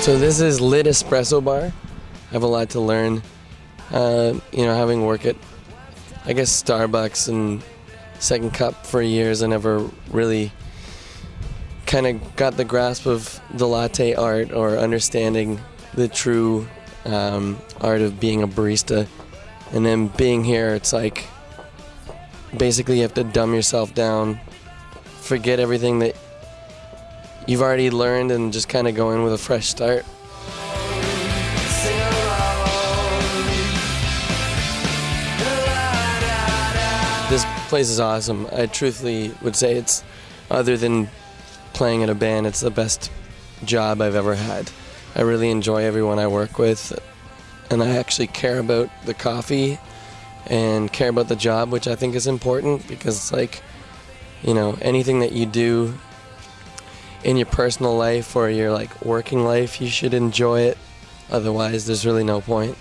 So this is Lit Espresso Bar. I have a lot to learn. Uh, you know, having worked at, I guess, Starbucks and Second Cup for years, I never really kind of got the grasp of the latte art or understanding the true um, art of being a barista. And then being here, it's like basically you have to dumb yourself down, forget everything that you've already learned, and just kind of go in with a fresh start. This place is awesome. I truthfully would say it's, other than playing in a band, it's the best job I've ever had. I really enjoy everyone I work with, and I actually care about the coffee and care about the job, which I think is important because like, you know, anything that you do in your personal life or your like working life, you should enjoy it. Otherwise, there's really no point.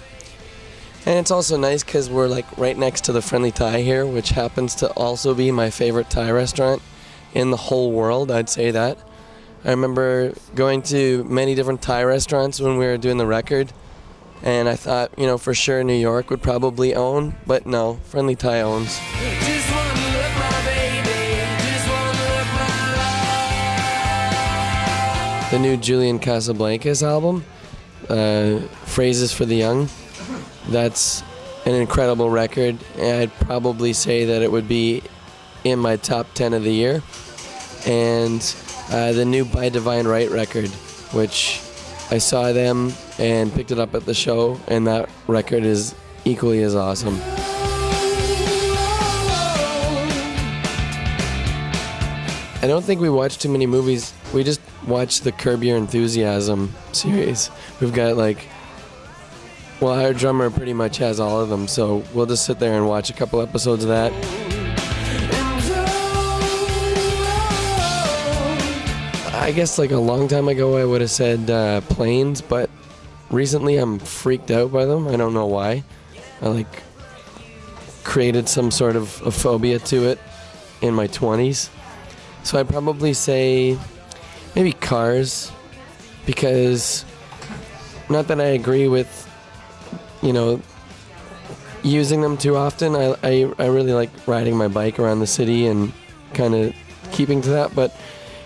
And it's also nice because we're like right next to the Friendly Thai here, which happens to also be my favorite Thai restaurant in the whole world. I'd say that. I remember going to many different Thai restaurants when we were doing the record, and I thought, you know, for sure New York would probably own, but no, Friendly Thai owns. The new Julian Casablancas album, uh, Phrazes for the Young, that's an incredible record, and I'd probably say that it would be in my top 10 of the year. And uh, the new By Divine Right record, which I saw them and picked it up at the show, and that record is equally as awesome. I don't think we watch too many movies. We just watch the Curb Your Enthusiasm series. We've got like, well, our drummer pretty much has all of them, so we'll just sit there and watch a couple episodes of that. I guess like a long time ago I would have said uh, planes, but recently I'm freaked out by them. I don't know why. I like created some sort of a phobia to it in my 20s. So I'd probably say maybe cars because not that I agree with you know using them too often. I, I, I really like riding my bike around the city and kind of keeping to that, but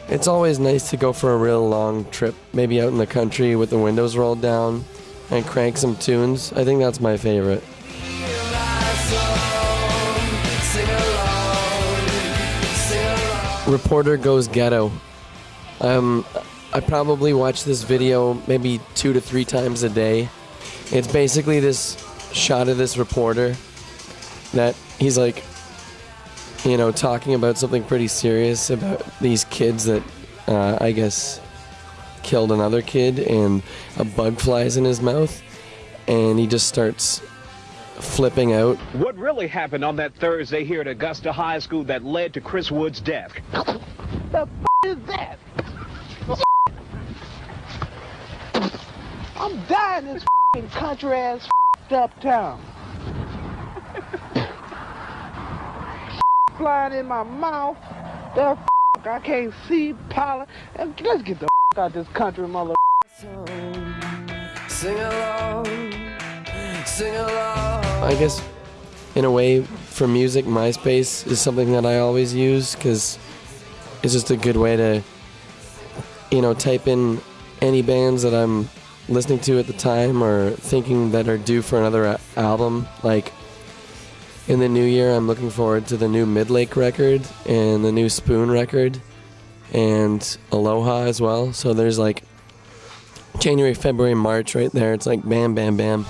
it's always nice to go for a real long trip, maybe out in the country with the windows rolled down and crank some tunes. I think that's my favorite. Reporter Goes Ghetto. Um, I probably watch this video maybe two to three times a day. It's basically this shot of this reporter that he's like, you know, talking about something pretty serious about these kids that uh, I guess killed another kid, and a bug flies in his mouth, and he just starts flipping out. What really happened on that Thursday here at Augusta High School that led to Chris Wood's death? The f- is that? I'm dying in this country ass f***ed up town. Flying in my mouth. The f- I can't see pollen. And Let's get the f- out this country, mother. Sing along. Sing along. I guess, in a way, for music, MySpace is something that I always use because it's just a good way to, you know, type in any bands that I'm listening to at the time or thinking that are due for another album. Like, in the new year, I'm looking forward to the new Midlake record and the new Spoon record and Aloha as well. So there's like January, February, March right there. It's like bam, bam, bam.